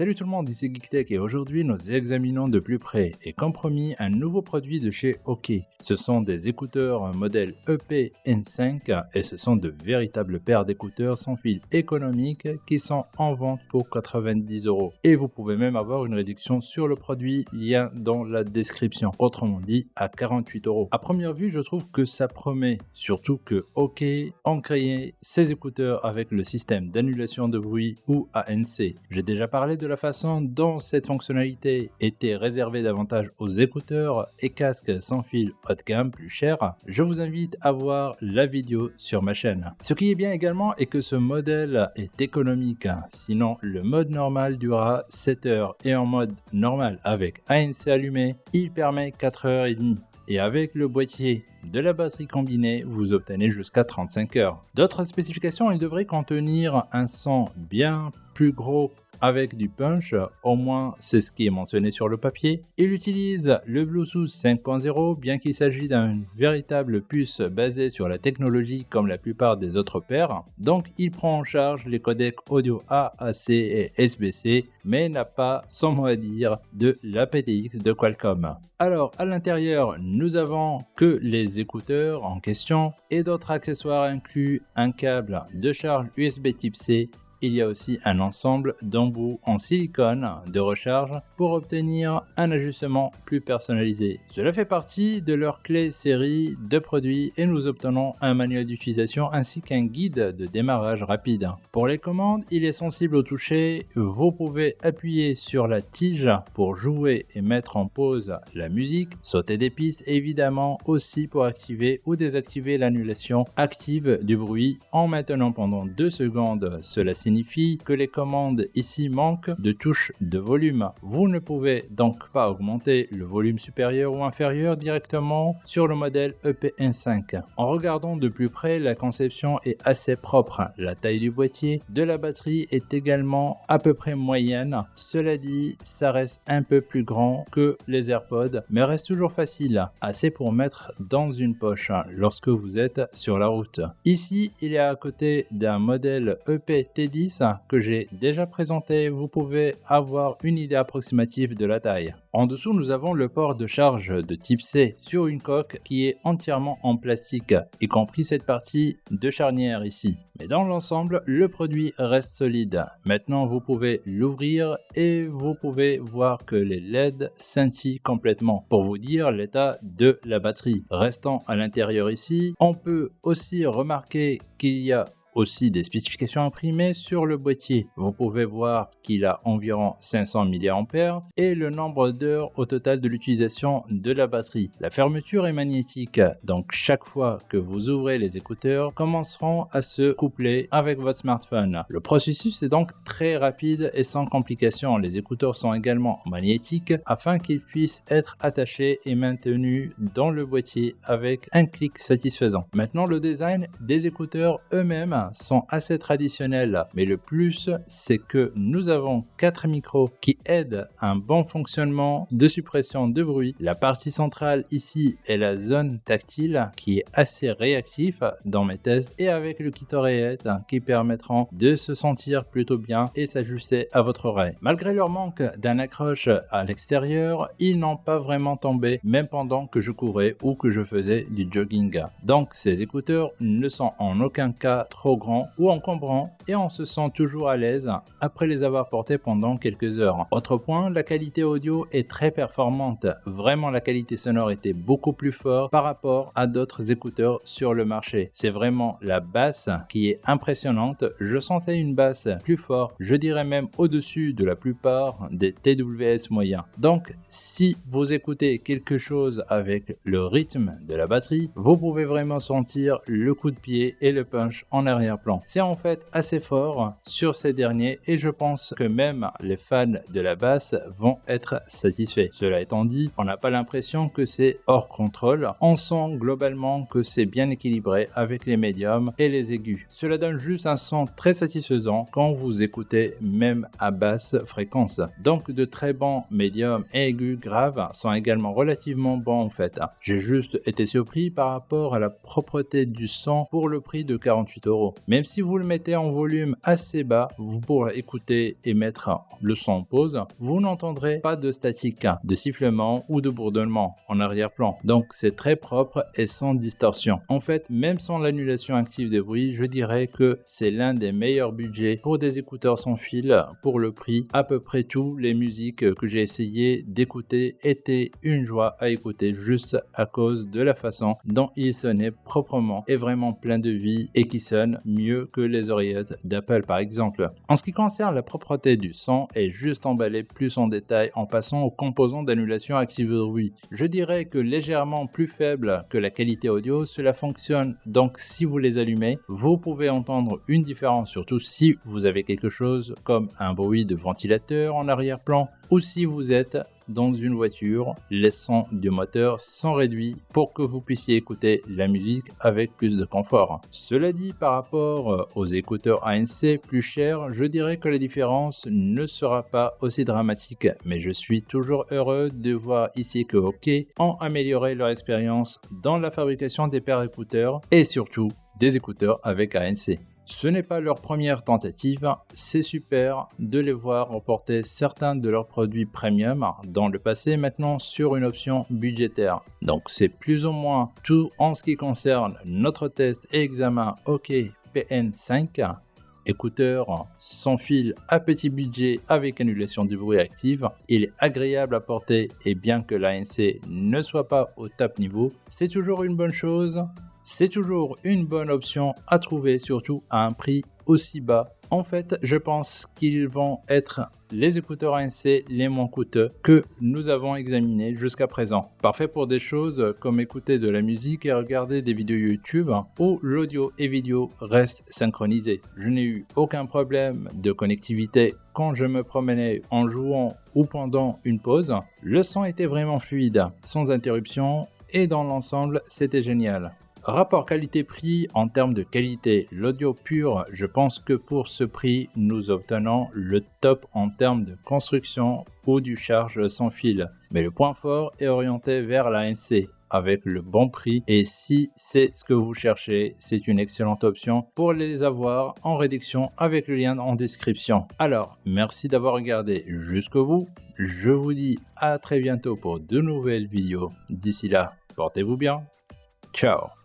Salut tout le monde, ici GeekTech et aujourd'hui nous examinons de plus près et comme promis un nouveau produit de chez OK. Ce sont des écouteurs modèle EP N5 et ce sont de véritables paires d'écouteurs sans fil économiques qui sont en vente pour 90 euros. Et vous pouvez même avoir une réduction sur le produit, lien dans la description. Autrement dit à 48 euros. À première vue je trouve que ça promet, surtout que OK ont créé ces écouteurs avec le système d'annulation de bruit ou ANC. J'ai déjà parlé de la façon dont cette fonctionnalité était réservée davantage aux écouteurs et casques sans fil haut de gamme plus chers, je vous invite à voir la vidéo sur ma chaîne. Ce qui est bien également est que ce modèle est économique, sinon le mode normal durera 7 heures et en mode normal avec ANC allumé, il permet 4 heures et demie et avec le boîtier de la batterie combinée, vous obtenez jusqu'à 35 heures. D'autres spécifications, il devrait contenir un son bien plus gros avec du punch, au moins c'est ce qui est mentionné sur le papier. Il utilise le Bluetooth 5.0 bien qu'il s'agisse d'une véritable puce basée sur la technologie comme la plupart des autres paires. Donc il prend en charge les codecs audio AAC et SBC mais n'a pas son mot à dire de l'aptX de Qualcomm. Alors à l'intérieur nous avons que les écouteurs en question et d'autres accessoires inclus un câble de charge USB type C il y a aussi un ensemble d'embouts en silicone de recharge pour obtenir un ajustement plus personnalisé. Cela fait partie de leur clé série de produits et nous obtenons un manuel d'utilisation ainsi qu'un guide de démarrage rapide. Pour les commandes, il est sensible au toucher. Vous pouvez appuyer sur la tige pour jouer et mettre en pause la musique, sauter des pistes évidemment aussi pour activer ou désactiver l'annulation active du bruit en maintenant pendant 2 secondes. Cela signifie signifie que les commandes ici manquent de touches de volume. Vous ne pouvez donc pas augmenter le volume supérieur ou inférieur directement sur le modèle EP1.5. En regardant de plus près, la conception est assez propre. La taille du boîtier de la batterie est également à peu près moyenne. Cela dit, ça reste un peu plus grand que les AirPods, mais reste toujours facile, assez pour mettre dans une poche lorsque vous êtes sur la route. Ici, il est à côté d'un modèle EP T10 que j'ai déjà présenté, vous pouvez avoir une idée approximative de la taille. En dessous, nous avons le port de charge de type C sur une coque qui est entièrement en plastique, y compris cette partie de charnière ici. Mais dans l'ensemble, le produit reste solide. Maintenant, vous pouvez l'ouvrir et vous pouvez voir que les LED scintillent complètement pour vous dire l'état de la batterie. Restant à l'intérieur ici, on peut aussi remarquer qu'il y a aussi des spécifications imprimées sur le boîtier. Vous pouvez voir qu'il a environ 500 mAh et le nombre d'heures au total de l'utilisation de la batterie. La fermeture est magnétique, donc chaque fois que vous ouvrez les écouteurs commenceront à se coupler avec votre smartphone. Le processus est donc très rapide et sans complications. Les écouteurs sont également magnétiques afin qu'ils puissent être attachés et maintenus dans le boîtier avec un clic satisfaisant. Maintenant le design des écouteurs eux-mêmes sont assez traditionnels, mais le plus, c'est que nous avons quatre micros qui aident un bon fonctionnement de suppression de bruit. La partie centrale ici est la zone tactile qui est assez réactif dans mes tests et avec le kit oreillette qui permettront de se sentir plutôt bien et s'ajuster à votre oreille. Malgré leur manque d'un accroche à l'extérieur, ils n'ont pas vraiment tombé même pendant que je courais ou que je faisais du jogging. Donc ces écouteurs ne sont en aucun cas trop grand ou encombrant et on se sent toujours à l'aise après les avoir portés pendant quelques heures. Autre point, la qualité audio est très performante. Vraiment la qualité sonore était beaucoup plus forte par rapport à d'autres écouteurs sur le marché. C'est vraiment la basse qui est impressionnante. Je sentais une basse plus forte, je dirais même au-dessus de la plupart des TWS moyens. Donc si vous écoutez quelque chose avec le rythme de la batterie, vous pouvez vraiment sentir le coup de pied et le punch en arrière plan C'est en fait assez fort sur ces derniers et je pense que même les fans de la basse vont être satisfaits. Cela étant dit, on n'a pas l'impression que c'est hors contrôle. On sent globalement que c'est bien équilibré avec les médiums et les aigus. Cela donne juste un son très satisfaisant quand vous écoutez même à basse fréquence. Donc de très bons médiums et aigus graves sont également relativement bons en fait. J'ai juste été surpris par rapport à la propreté du son pour le prix de 48 euros. Même si vous le mettez en volume assez bas, vous pourrez écouter et mettre le son en pause, vous n'entendrez pas de statique, de sifflement ou de bourdonnement en arrière-plan. Donc c'est très propre et sans distorsion. En fait, même sans l'annulation active des bruits, je dirais que c'est l'un des meilleurs budgets pour des écouteurs sans fil pour le prix. À peu près tous les musiques que j'ai essayé d'écouter étaient une joie à écouter juste à cause de la façon dont ils sonnaient proprement et vraiment plein de vie et qui sonnent mieux que les oreillettes d'Apple par exemple. En ce qui concerne la propreté du son et juste emballé plus en détail en passant aux composants d'annulation active bruit. Je dirais que légèrement plus faible que la qualité audio, cela fonctionne donc si vous les allumez, vous pouvez entendre une différence surtout si vous avez quelque chose comme un bruit de ventilateur en arrière-plan ou si vous êtes dans une voiture, les sons du moteur sont réduits pour que vous puissiez écouter la musique avec plus de confort. Cela dit, par rapport euh, aux écouteurs ANC plus chers, je dirais que la différence ne sera pas aussi dramatique, mais je suis toujours heureux de voir ici que OK ont amélioré leur expérience dans la fabrication des paires d'écouteurs et surtout des écouteurs avec ANC. Ce n'est pas leur première tentative, c'est super de les voir reporter certains de leurs produits premium dans le passé maintenant sur une option budgétaire. Donc c'est plus ou moins tout en ce qui concerne notre test et examen OK PN5 écouteur sans fil à petit budget avec annulation du bruit active. Il est agréable à porter et bien que l'ANC ne soit pas au top niveau, c'est toujours une bonne chose c'est toujours une bonne option à trouver, surtout à un prix aussi bas. En fait, je pense qu'ils vont être les écouteurs ANC les moins coûteux que nous avons examinés jusqu'à présent. Parfait pour des choses comme écouter de la musique et regarder des vidéos YouTube où l'audio et vidéo restent synchronisés. Je n'ai eu aucun problème de connectivité quand je me promenais en jouant ou pendant une pause. Le son était vraiment fluide, sans interruption et dans l'ensemble, c'était génial. Rapport qualité-prix en termes de qualité, l'audio pur, je pense que pour ce prix, nous obtenons le top en termes de construction ou du charge sans fil. Mais le point fort est orienté vers l'ANC avec le bon prix et si c'est ce que vous cherchez, c'est une excellente option pour les avoir en réduction avec le lien en description. Alors, merci d'avoir regardé jusqu'au bout. Je vous dis à très bientôt pour de nouvelles vidéos. D'ici là, portez-vous bien. Ciao